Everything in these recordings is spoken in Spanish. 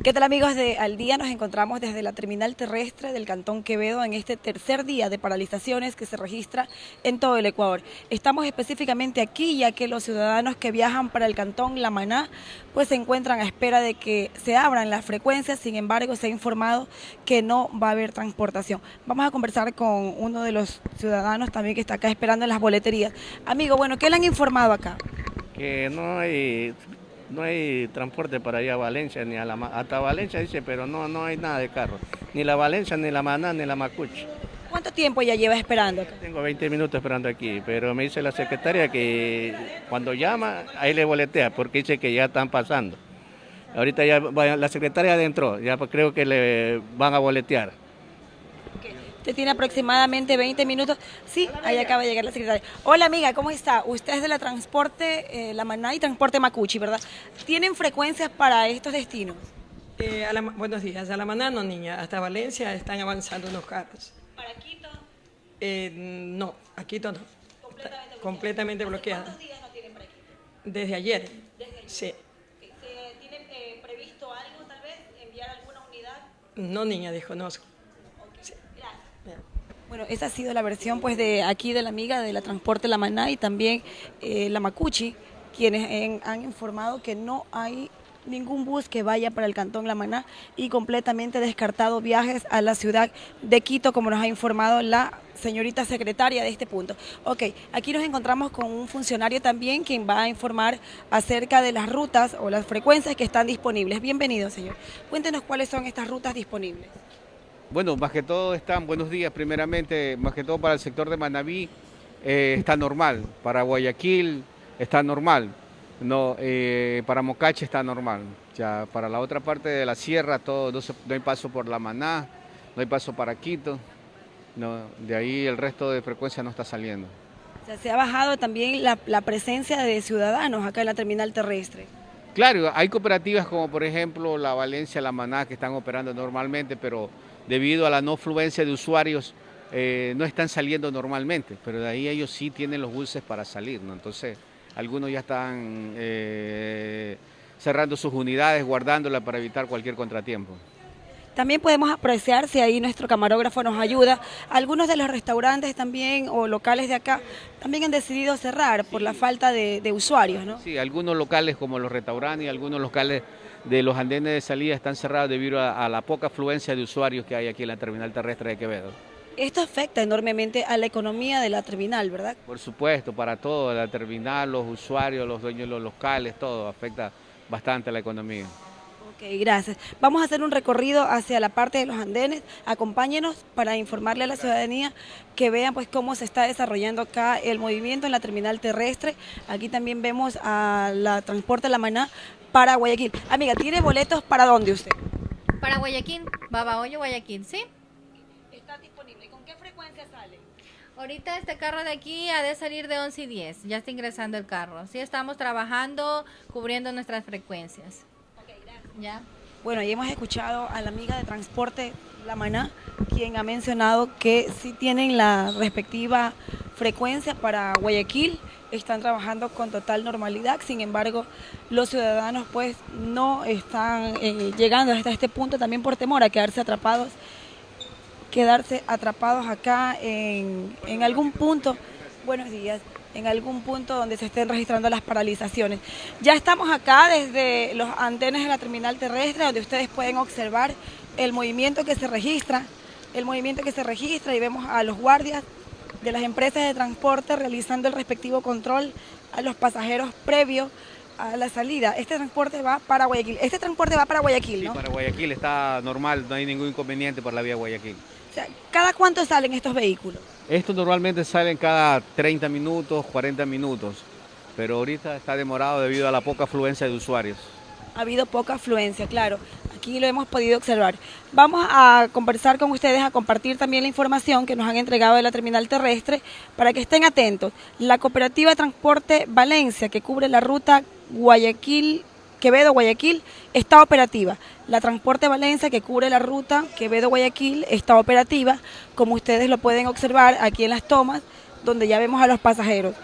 ¿Qué tal amigos de Al Día? Nos encontramos desde la terminal terrestre del Cantón Quevedo en este tercer día de paralizaciones que se registra en todo el Ecuador. Estamos específicamente aquí ya que los ciudadanos que viajan para el Cantón La Maná pues se encuentran a espera de que se abran las frecuencias, sin embargo se ha informado que no va a haber transportación. Vamos a conversar con uno de los ciudadanos también que está acá esperando en las boleterías. Amigo, bueno, ¿qué le han informado acá? Que no hay no hay transporte para ir a Valencia, ni a la, hasta Valencia dice, pero no, no hay nada de carro, ni la Valencia, ni la Maná, ni la Macuchi. ¿Cuánto tiempo ya lleva esperando? Tengo 20 minutos esperando aquí, pero me dice la secretaria que cuando llama, ahí le boletea, porque dice que ya están pasando. Ahorita ya la secretaria adentro, ya creo que le van a boletear tiene aproximadamente 20 minutos. Sí, ahí acaba de llegar la secretaria. Hola amiga, ¿cómo está? Usted es de la Transporte eh, La Maná y Transporte Macuchi, ¿verdad? ¿Tienen frecuencias para estos destinos? Eh, buenos días. A La Maná no, niña. Hasta Valencia están avanzando unos carros. ¿Para Quito? Eh, no, a Quito no. Completamente bloqueada. ¿Cuántos días no tienen para Quito? Desde ayer. Desde ayer. Sí. ¿Se tiene previsto algo, tal vez, enviar alguna unidad? No, niña, desconozco. Bueno, esa ha sido la versión pues de aquí de la amiga de la Transporte La Maná y también eh, la Macuchi, quienes han informado que no hay ningún bus que vaya para el Cantón La Maná y completamente descartado viajes a la ciudad de Quito, como nos ha informado la señorita secretaria de este punto. Ok, aquí nos encontramos con un funcionario también quien va a informar acerca de las rutas o las frecuencias que están disponibles. Bienvenido, señor. Cuéntenos cuáles son estas rutas disponibles. Bueno, más que todo están, buenos días primeramente, más que todo para el sector de Manabí eh, está normal, para Guayaquil está normal, no, eh, para Mocache está normal, ya para la otra parte de la sierra todo, no, hay paso por La Maná, no hay paso para Quito, no, de ahí el resto de frecuencia no está saliendo. O sea, se ha bajado también la, la presencia de ciudadanos acá en la terminal terrestre. Claro, hay cooperativas como por ejemplo la Valencia, la Maná que están operando normalmente, pero debido a la no fluencia de usuarios, eh, no están saliendo normalmente, pero de ahí ellos sí tienen los buses para salir, ¿no? Entonces, algunos ya están eh, cerrando sus unidades, guardándolas para evitar cualquier contratiempo. También podemos apreciar, si ahí nuestro camarógrafo nos ayuda, algunos de los restaurantes también o locales de acá también han decidido cerrar por la falta de, usuarios, ¿no? Sí, algunos locales como los restaurantes y algunos locales de los andenes de salida están cerrados debido a, la poca afluencia de usuarios que hay aquí en la terminal terrestre de Quevedo. Esto afecta enormemente a la economía de la terminal, ¿verdad? Por supuesto, para todo, la terminal, los usuarios, los dueños de los locales, todo afecta bastante a la economía. Ok, gracias. Vamos a hacer un recorrido hacia la parte de los andenes. Acompáñenos para informarle a la ciudadanía que vean pues cómo se está desarrollando acá el movimiento en la terminal terrestre. Aquí también vemos a la Transporte La Maná para Guayaquil. Amiga, ¿tiene boletos para dónde usted? Para Guayaquil, Babahoyo, Guayaquil, ¿sí? Está disponible. ¿Con qué frecuencia sale? Ahorita este carro de aquí ha de salir de 11 y 10, ya está ingresando el carro. Sí, estamos trabajando, cubriendo nuestras frecuencias. ¿Ya? Bueno, y hemos escuchado a la amiga de Transporte La Maná, quien ha mencionado que sí tienen la respectiva frecuencia para Guayaquil, están trabajando con total normalidad, sin embargo los ciudadanos pues no están eh, llegando hasta este punto también por temor a quedarse atrapados, quedarse atrapados acá en algún punto, buenos días, en algún punto donde se estén registrando las paralizaciones. Ya estamos acá desde los antenas de la terminal terrestre donde ustedes pueden observar el movimiento que se registra, el movimiento que se registra y vemos a los guardias de las empresas de transporte realizando el respectivo control a los pasajeros previos a la salida. Este transporte va para Guayaquil. Este transporte va para Guayaquil, ¿no? Sí, para Guayaquil está normal, no hay ningún inconveniente por la vía Guayaquil. O sea, ¿cada cuánto salen estos vehículos? Estos normalmente salen cada 30 minutos, 40 minutos, pero ahorita está demorado debido a la poca afluencia de usuarios. Ha habido poca afluencia, claro aquí lo hemos podido observar. Vamos a conversar con ustedes, a compartir también la información que nos han entregado de la terminal terrestre para que estén atentos. La cooperativa Transporte Valencia, que cubre la ruta Guayaquil, Quevedo-Guayaquil, está operativa. La Transporte Valencia, que cubre la ruta Quevedo-Guayaquil, está operativa, como ustedes lo pueden observar aquí en las tomas, donde ya vemos a los pasajeros.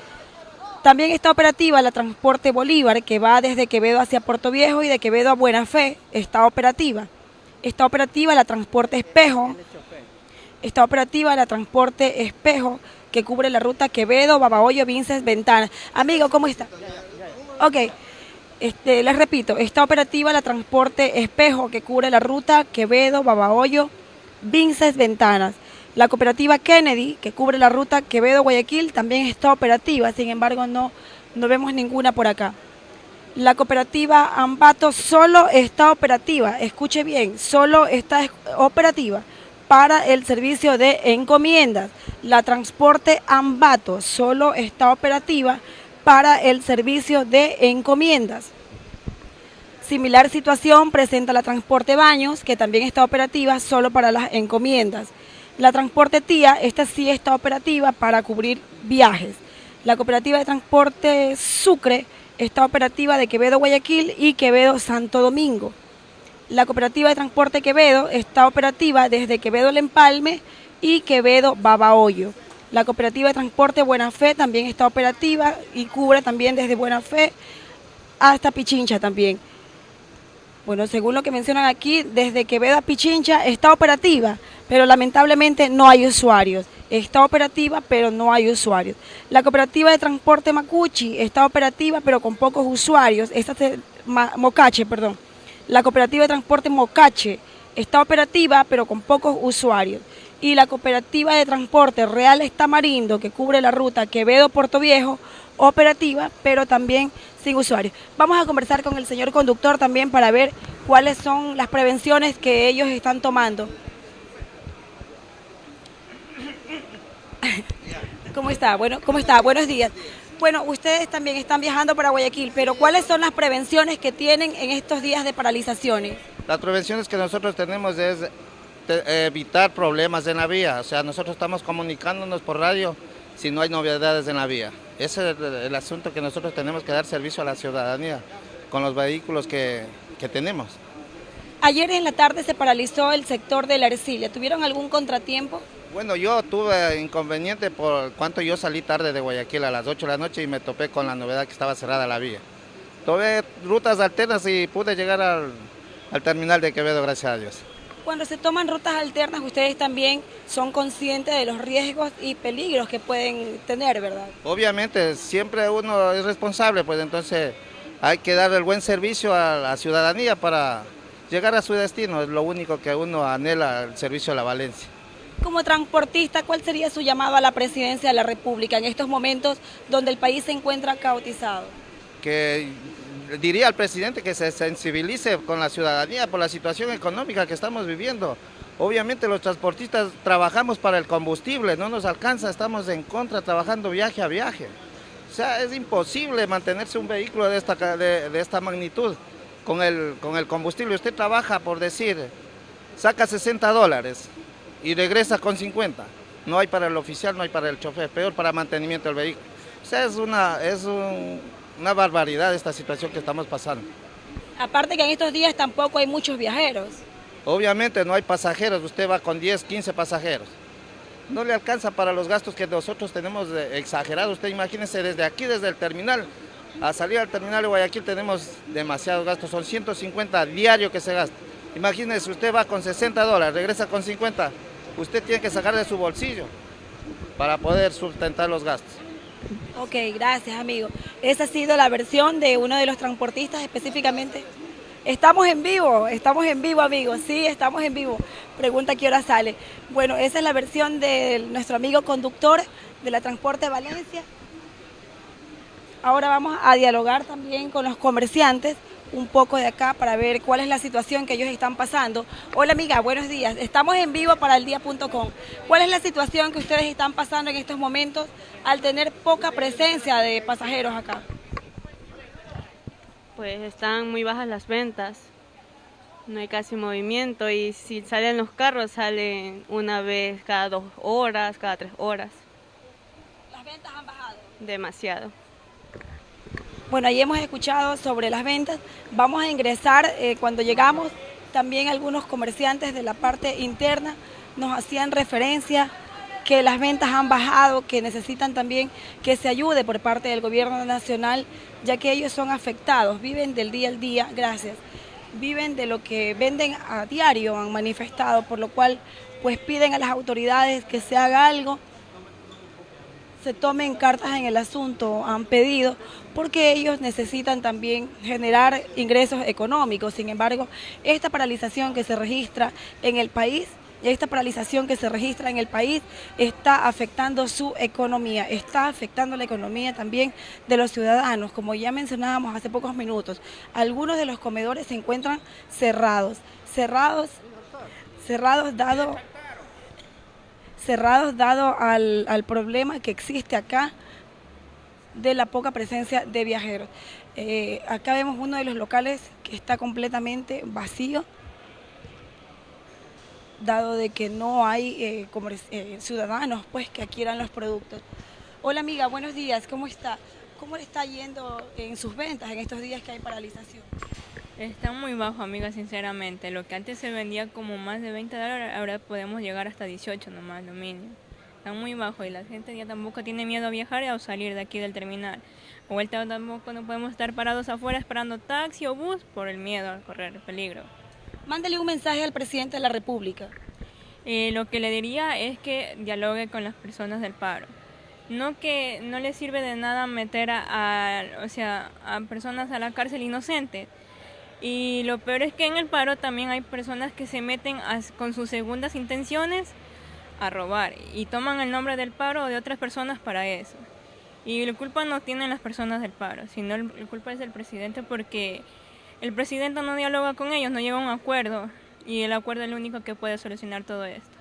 También está operativa la Transporte Bolívar, que va desde Quevedo hacia Puerto Viejo y de Quevedo a Buena Fe, está operativa. Está operativa la Transporte Espejo. Está operativa la Transporte Espejo, que cubre la ruta Quevedo, Babahoyo, Vinces, Ventana. Amigo, ¿cómo está? Ok. Este, les repito, está operativa la Transporte Espejo, que cubre la ruta Quevedo, Babahoyo, Vinces, Ventanas. La cooperativa Kennedy, que cubre la ruta Quevedo-Guayaquil, también está operativa, sin embargo no, no vemos ninguna por acá. La cooperativa Ambato solo está operativa, escuche bien, solo está operativa para el servicio de encomiendas. La transporte Ambato solo está operativa para el servicio de encomiendas. Similar situación presenta la transporte Baños, que también está operativa solo para las encomiendas. La Transporte Tía, esta sí está operativa para cubrir viajes. La Cooperativa de Transporte Sucre está operativa de Quevedo Guayaquil y Quevedo Santo Domingo. La Cooperativa de Transporte Quevedo está operativa desde Quevedo El Empalme y Quevedo Babahoyo. La Cooperativa de Transporte Buena Fe también está operativa y cubre también desde Buena Fe hasta Pichincha también. Bueno, según lo que mencionan aquí, desde Quevedo a Pichincha está operativa, pero lamentablemente no hay usuarios. Está operativa, pero no hay usuarios. La cooperativa de transporte Macuchi está operativa, pero con pocos usuarios. Esta es Mocache, perdón. La cooperativa de transporte Mocache está operativa, pero con pocos usuarios. Y la cooperativa de transporte Real Estamarindo, que cubre la ruta Quevedo-Puerto Viejo, operativa, pero también sin usuarios. Vamos a conversar con el señor conductor también para ver cuáles son las prevenciones que ellos están tomando. ¿Cómo está? Bueno, ¿cómo está? Buenos días. Bueno, ustedes también están viajando para Guayaquil, pero ¿cuáles son las prevenciones que tienen en estos días de paralizaciones? Las prevenciones que nosotros tenemos es evitar problemas en la vía, o sea, nosotros estamos comunicándonos por radio si no hay novedades en la vía. Ese es el, asunto que nosotros tenemos que dar servicio a la ciudadanía con los vehículos que, tenemos. Ayer en la tarde se paralizó el sector de la Ercilia. ¿Tuvieron algún contratiempo? Bueno, yo tuve inconveniente por cuanto yo salí tarde de Guayaquil a las 8 de la noche y me topé con la novedad que estaba cerrada la vía. Tuve rutas alternas y pude llegar al, al terminal de Quevedo, gracias a Dios. Cuando se toman rutas alternas, ustedes también son conscientes de los riesgos y peligros que pueden tener, ¿verdad? Obviamente, siempre uno es responsable, pues entonces hay que dar el buen servicio a la ciudadanía para llegar a su destino, es lo único que uno anhela, el servicio a la Valencia. Como transportista, ¿cuál sería su llamado a la presidencia de la República en estos momentos donde el país se encuentra caotizado? Que diría al presidente que se sensibilice con la ciudadanía por la situación económica que estamos viviendo. Obviamente los transportistas trabajamos para el combustible, no nos alcanza, estamos en contra trabajando viaje a viaje. O sea, es imposible mantenerse un vehículo de esta, de, esta magnitud con el, con el combustible. Usted trabaja, por decir, saca 60 dólares y regresa con 50. No hay para el oficial, no hay para el chofer, peor para mantenimiento del vehículo. O sea, es, una, es un, una barbaridad esta situación que estamos pasando. Aparte que en estos días tampoco hay muchos viajeros. Obviamente no hay pasajeros, usted va con 10, 15 pasajeros. No le alcanza para los gastos que nosotros tenemos exagerados. Usted imagínese desde aquí, desde el terminal, a salir al terminal de Guayaquil tenemos demasiados gastos, son 150 diarios que se gasta. Imagínese, usted va con 60 dólares, regresa con 50, usted tiene que sacar de su bolsillo para poder sustentar los gastos. Ok, gracias amigo. Esa ha sido la versión de uno de los transportistas específicamente. Estamos en vivo, estamos en vivo amigos, sí, estamos en vivo. Pregunta qué hora sale. Bueno, esa es la versión de nuestro amigo conductor de la Transporte Valencia. Ahora vamos a dialogar también con los comerciantes un poco de acá para ver cuál es la situación que ellos están pasando. Hola amiga, buenos días. Estamos en vivo para el día.com. ¿Cuál es la situación que ustedes están pasando en estos momentos al tener poca presencia de pasajeros acá? Pues están muy bajas las ventas, no hay casi movimiento y si salen los carros salen una vez cada dos horas, cada tres horas. ¿Las ventas han bajado? Demasiado. Bueno, ahí hemos escuchado sobre las ventas. Vamos a ingresar eh, cuando llegamos. También algunos comerciantes de la parte interna nos hacían referencia que las ventas han bajado, que necesitan también que se ayude por parte del gobierno nacional, ya que ellos son afectados, viven del día al día, gracias, viven de lo que venden a diario, han manifestado, por lo cual pues piden a las autoridades que se haga algo, se tomen cartas en el asunto, han pedido, porque ellos necesitan también generar ingresos económicos. Sin embargo, esta paralización que se registra en el país esta paralización que se registra en el país está afectando su economía, está afectando la economía también de los ciudadanos. Como ya mencionábamos hace pocos minutos, algunos de los comedores se encuentran cerrados, cerrados, cerrados dado, cerrados dado al, al problema que existe acá de la poca presencia de viajeros. Eh, acá vemos uno de los locales que está completamente vacío, dado de que no hay eh, eh, ciudadanos pues que adquieran los productos. Hola amiga, buenos días, ¿cómo está? ¿Cómo le está yendo en sus ventas en estos días que hay paralización? Está muy bajo, amiga, sinceramente. Lo que antes se vendía como más de 20 dólares, ahora podemos llegar hasta 18 nomás, lo mínimo. Está muy bajo y la gente ya tampoco tiene miedo a viajar o salir de aquí del terminal. O vuelta tampoco no podemos estar parados afuera esperando taxi o bus por el miedo a correr peligro. Mándele un mensaje al presidente de la República. Eh, lo que le diría es que dialogue con las personas del paro. No que no le sirve de nada meter a, o sea, a personas a la cárcel inocentes. Y lo peor es que en el paro también hay personas que se meten con sus segundas intenciones a robar y toman el nombre del paro o de otras personas para eso. Y la culpa no tienen las personas del paro, sino la culpa es del presidente porque el presidente no dialoga con ellos, no llega a un acuerdo y el acuerdo es lo único que puede solucionar todo esto.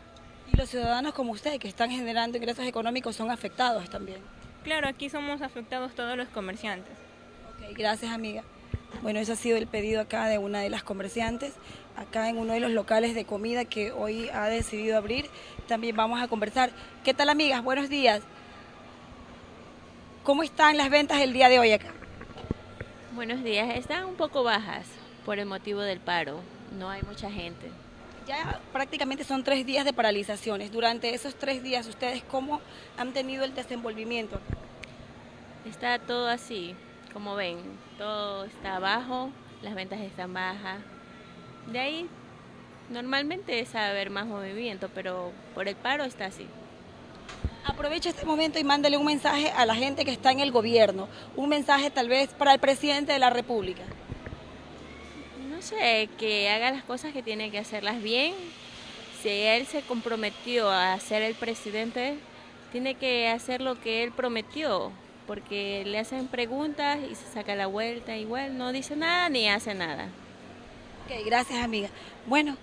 ¿Y los ciudadanos como usted que están generando ingresos económicos son afectados también? Claro, aquí somos afectados todos los comerciantes. Ok, gracias amiga. Bueno, ese ha sido el pedido acá de una de las comerciantes, acá en uno de los locales de comida que hoy ha decidido abrir. También vamos a conversar. ¿Qué tal amigas? Buenos días. ¿Cómo están las ventas el día de hoy acá? Buenos días, están un poco bajas por el motivo del paro, no hay mucha gente. Ya prácticamente son tres días de paralizaciones. Durante esos tres días, ¿ustedes cómo han tenido el desenvolvimiento? Está todo así, como ven, todo está bajo, las ventas están bajas. De ahí, normalmente es haber más movimiento, pero por el paro está así. Aprovecha este momento y mándale un mensaje a la gente que está en el gobierno, un mensaje tal vez para el presidente de la República. No sé, que haga las cosas que tiene que hacerlas bien. Si él se comprometió a ser el presidente, tiene que hacer lo que él prometió, porque le hacen preguntas y se saca la vuelta, igual no dice nada ni hace nada. Ok, gracias amiga. Bueno,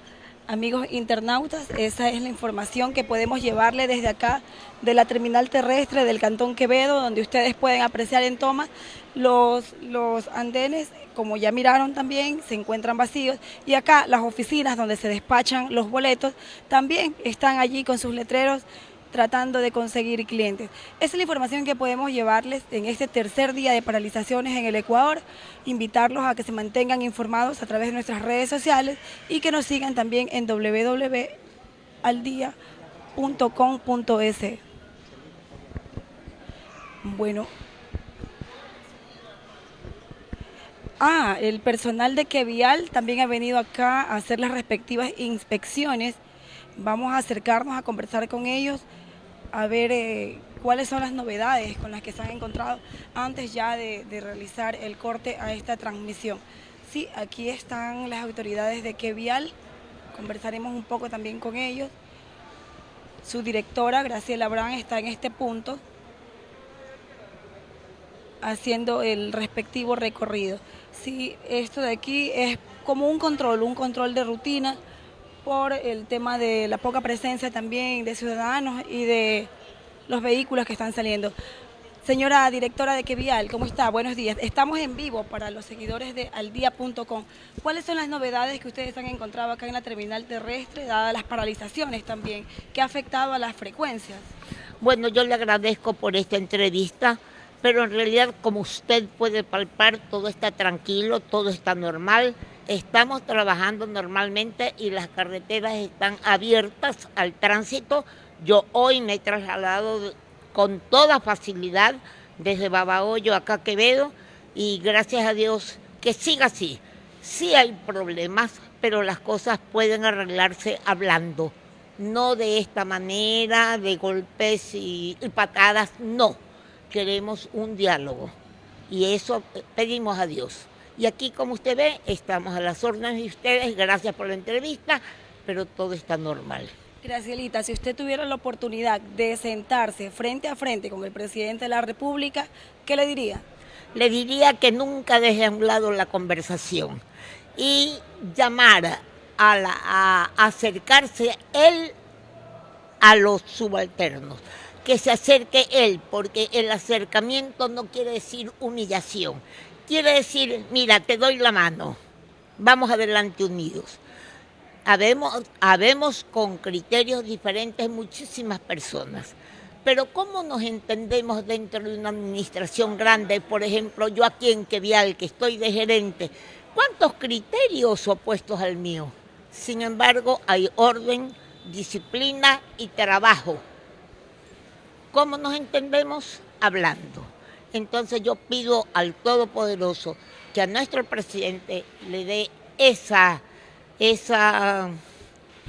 Amigos internautas, esa es la información que podemos llevarle desde acá de la terminal terrestre del Cantón Quevedo, donde ustedes pueden apreciar en toma los, los andenes, como ya miraron también, se encuentran vacíos. Y acá las oficinas donde se despachan los boletos también están allí con sus letreros tratando de conseguir clientes. Esa es la información que podemos llevarles en este tercer día de paralizaciones en el Ecuador. Invitarlos a que se mantengan informados a través de nuestras redes sociales y que nos sigan también en www.aldia.com.es. Bueno. Ah, el personal de Quevial también ha venido acá a hacer las respectivas inspecciones. Vamos a acercarnos a conversar con ellos a ver eh, cuáles son las novedades con las que se han encontrado antes ya de, realizar el corte a esta transmisión. Sí, aquí están las autoridades de Quevial, conversaremos un poco también con ellos. Su directora, Graciela Brand, está en este punto haciendo el respectivo recorrido. Sí, esto de aquí es como un control, un control de rutina por el tema de la poca presencia también de ciudadanos y de los vehículos que están saliendo. Señora directora de Quevial, ¿cómo está? Buenos días. Estamos en vivo para los seguidores de aldia.com. ¿Cuáles son las novedades que ustedes han encontrado acá en la terminal terrestre, dadas las paralizaciones también, que ha afectado a las frecuencias? Bueno, yo le agradezco por esta entrevista, pero en realidad, como usted puede palpar, todo está tranquilo, todo está normal. Estamos trabajando normalmente y las carreteras están abiertas al tránsito Yo hoy me he trasladado con toda facilidad desde Babahoyo acá a Quevedo y gracias a Dios que siga así. Sí hay problemas, pero las cosas pueden arreglarse hablando, no de esta manera, de golpes y, y patadas, no. Queremos un diálogo y eso pedimos a Dios. Y aquí, como usted ve, estamos a las órdenes de ustedes, gracias por la entrevista, pero todo está normal. Gracielita, si usted tuviera la oportunidad de sentarse frente a frente con el presidente de la República, ¿qué le diría? Le diría que nunca deje a un lado la conversación y llamar a, la, a acercarse él a los subalternos, que se acerque él, porque el acercamiento no quiere decir humillación, quiere decir, mira, te doy la mano, vamos adelante unidos. Habemos, habemos con criterios diferentes muchísimas personas. Pero ¿cómo nos entendemos dentro de una administración grande? Por ejemplo, yo aquí en Quevial, que estoy de gerente, ¿cuántos criterios opuestos al mío? Sin embargo, hay orden, disciplina y trabajo. ¿Cómo nos entendemos? Hablando. Entonces yo pido al Todopoderoso que a nuestro presidente le dé esa esa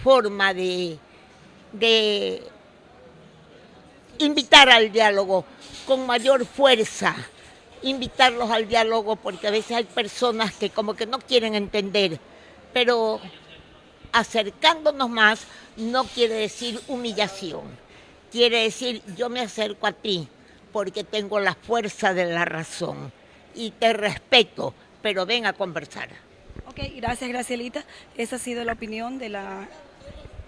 forma de, de invitar al diálogo con mayor fuerza, invitarlos al diálogo porque a veces hay personas que como que no quieren entender, pero acercándonos más no quiere decir humillación, quiere decir yo me acerco a ti porque tengo la fuerza de la razón y te respeto, pero ven a conversar. Ok, gracias Gracielita. Esa ha sido la opinión de la,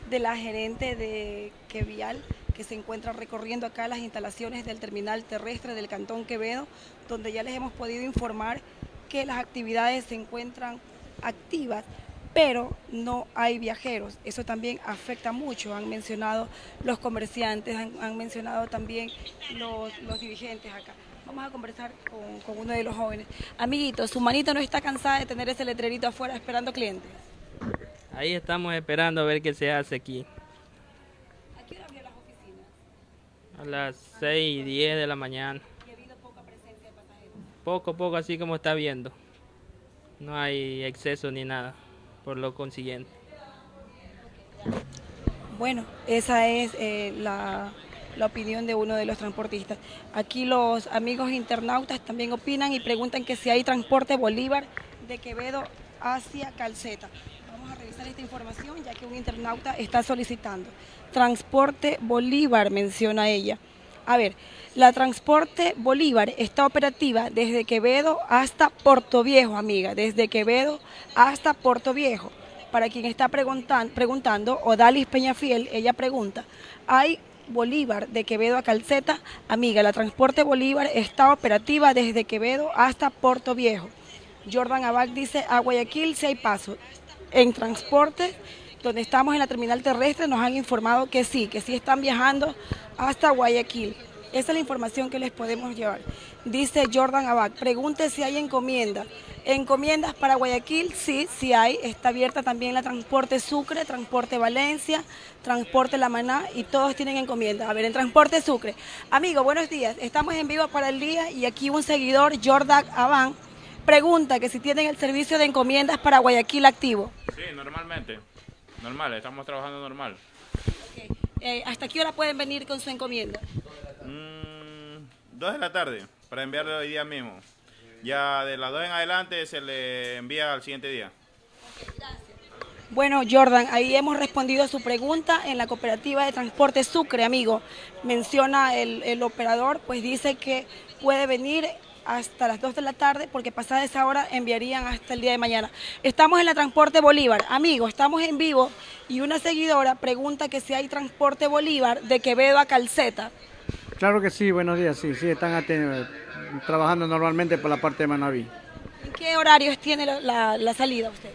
de la gerente de Quevial que se encuentra recorriendo acá las instalaciones del terminal terrestre del Cantón Quevedo, donde ya les hemos podido informar que las actividades se encuentran activas, pero no hay viajeros. Eso también afecta mucho, han mencionado los comerciantes, han, han mencionado también los, los dirigentes acá. Vamos a conversar con, con, uno de los jóvenes. Amiguito, ¿su manito no está cansada de tener ese letrerito afuera esperando clientes? Ahí estamos esperando a ver qué se hace aquí. ¿A qué hora abrió las oficinas? A las 6 y 10 de la mañana. ¿Y ha habido poca presencia de pasajeros? Poco, poco, así como está viendo. No hay exceso ni nada, por lo consiguiente. Bueno, esa es eh, la la opinión de uno de los transportistas. Aquí los amigos internautas también opinan y preguntan que si hay transporte Bolívar de Quevedo hacia Calceta. Vamos a revisar esta información ya que un internauta está solicitando. Transporte Bolívar, menciona ella. A ver, la Transporte Bolívar está operativa desde Quevedo hasta Puerto Viejo, amiga, desde Quevedo hasta Puerto Viejo. Para quien está preguntan, preguntando, Odalis Peñafiel, ella pregunta, ¿hay Bolívar de Quevedo a Calceta. Amiga, la Transporte Bolívar está operativa desde Quevedo hasta Puerto Viejo. Jordan Abad dice, a Guayaquil si hay paso. En transporte, donde estamos en la terminal terrestre, nos han informado que sí, que sí están viajando hasta Guayaquil. Esa es la información que les podemos llevar. Dice Jordan Abad, pregunte si hay encomienda. Encomiendas para Guayaquil, sí, sí hay. Está abierta también la Transporte Sucre, Transporte Valencia, Transporte La Maná y todos tienen encomienda. A ver, en Transporte Sucre. Amigo, buenos días. Estamos en vivo para el día y aquí un seguidor, Jordan Abad, pregunta que si tienen el servicio de encomiendas para Guayaquil activo. Sí, normalmente. Normal, estamos trabajando normal. Okay. Eh, ¿Hasta qué hora pueden venir con su encomienda? Mm, dos de la tarde, para enviarlo hoy día mismo. Ya de las dos en adelante se le envía al siguiente día. Bueno, Jordan, ahí hemos respondido a su pregunta en la cooperativa de transporte Sucre, amigo. Menciona el, el operador, pues dice que puede venir hasta las 2 de la tarde porque pasada esa hora enviarían hasta el día de mañana. Estamos en la Transporte Bolívar. Amigo, estamos en vivo y una seguidora pregunta que si hay Transporte Bolívar de Quevedo a Calceta. Claro que sí, buenos días, sí, sí, están trabajando normalmente por la parte de Manaví. ¿En qué horarios tiene la, la, la, salida usted?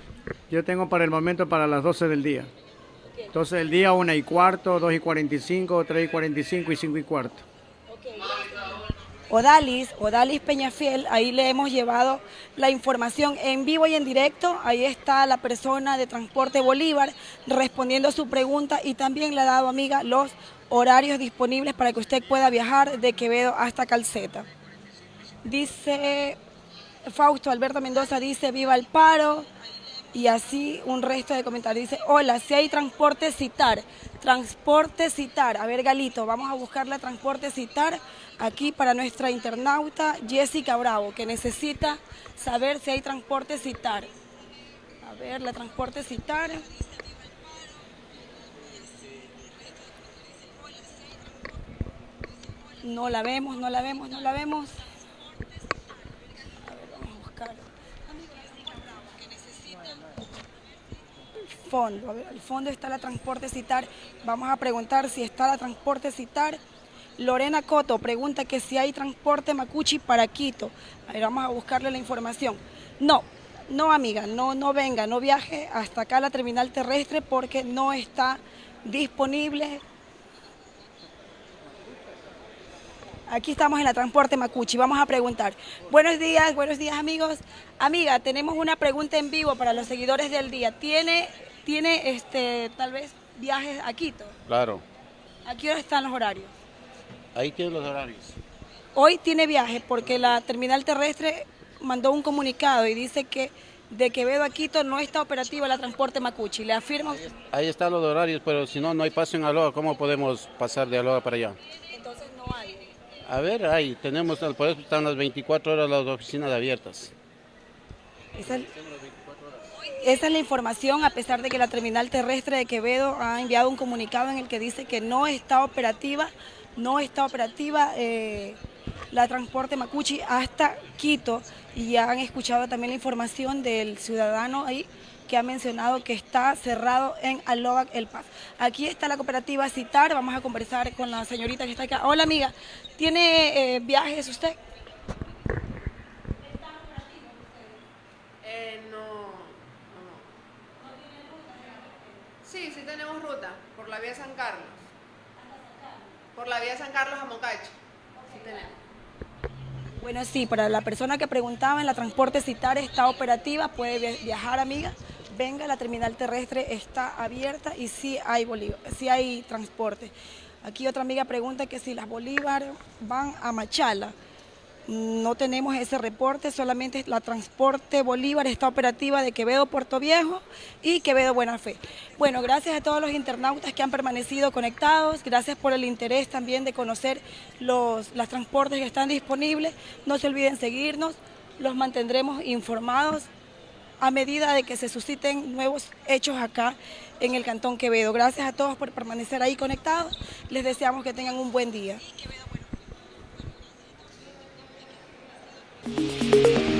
Yo tengo para el momento para las 12 del día. 12 del día, 1 y cuarto, 2 y 45, 3 y 45 y 5 y cuarto. Odalis, Odalis Peñafiel, ahí le hemos llevado la información en vivo y en directo. Ahí está la persona de Transporte Bolívar respondiendo a su pregunta y también le ha dado, amiga, los horarios disponibles para que usted pueda viajar de Quevedo hasta Calceta. Dice Fausto Alberto Mendoza, dice viva el paro. Y así un resto de comentarios. Dice, hola, si hay transporte citar, transporte citar. A ver, Galito, vamos a buscarle transporte citar aquí para nuestra internauta Jessica Bravo, que necesita saber si hay transporte citar. A ver, la transporte citar. No la vemos, no la vemos, no la vemos. A ver, vamos a buscar. Fondo, a ver, al fondo está la transporte citar. Vamos a preguntar si está la transporte citar. Lorena Coto pregunta que si hay transporte Macuchi para Quito. A ver, vamos a buscarle la información. No, no amiga, no, no venga, no viaje hasta acá a la terminal terrestre porque no está disponible Aquí estamos en la Transporte Macuchi. Vamos a preguntar. Buenos días, buenos días amigos. Amiga, tenemos una pregunta en vivo para los seguidores del día. ¿Tiene, tiene este, tal vez viajes a Quito? Claro. ¿A qué hora están los horarios? Ahí tienen los horarios. Hoy tiene viajes porque la terminal terrestre mandó un comunicado y dice que de Quevedo a Quito no está operativa la Transporte Macuchi. ¿Le afirma? Ahí están los horarios, pero si no, no hay paso en Aloha. ¿Cómo podemos pasar de Aloha para allá? Entonces no hay. A ver, ahí tenemos, por eso están las 24 horas las oficinas abiertas. Esa, esa es la información, a pesar de que la terminal terrestre de Quevedo ha enviado un comunicado en el que dice que no está operativa, no está operativa eh, la transporte Macuchi hasta Quito y ya han escuchado también la información del ciudadano ahí que ha mencionado que está cerrado en Alobac El Paz. Aquí está la cooperativa Citar, vamos a conversar con la señorita que está acá. Hola amiga, ¿tiene eh, viajes usted? Eh, no, no. Sí, sí tenemos ruta por la vía San Carlos. Por la vía San Carlos a Mocacho. Sí tenemos. Bueno, sí, para la persona que preguntaba, en la transporte Citar está operativa, puede vi- viajar, amiga. Venga, la terminal terrestre está abierta y sí hay, sí hay transporte. Aquí otra amiga pregunta que si las Bolívar van a Machala. No tenemos ese reporte, solamente la transporte Bolívar está operativa de Quevedo Puerto Viejo y Quevedo Buena Fe. Bueno, gracias a todos los internautas que han permanecido conectados, gracias por el interés también de conocer los, los transportes que están disponibles. No se olviden seguirnos, los mantendremos informados a medida de que se susciten nuevos hechos acá en el Cantón Quevedo. Gracias a todos por permanecer ahí conectados, les deseamos que tengan un buen día. Thank you.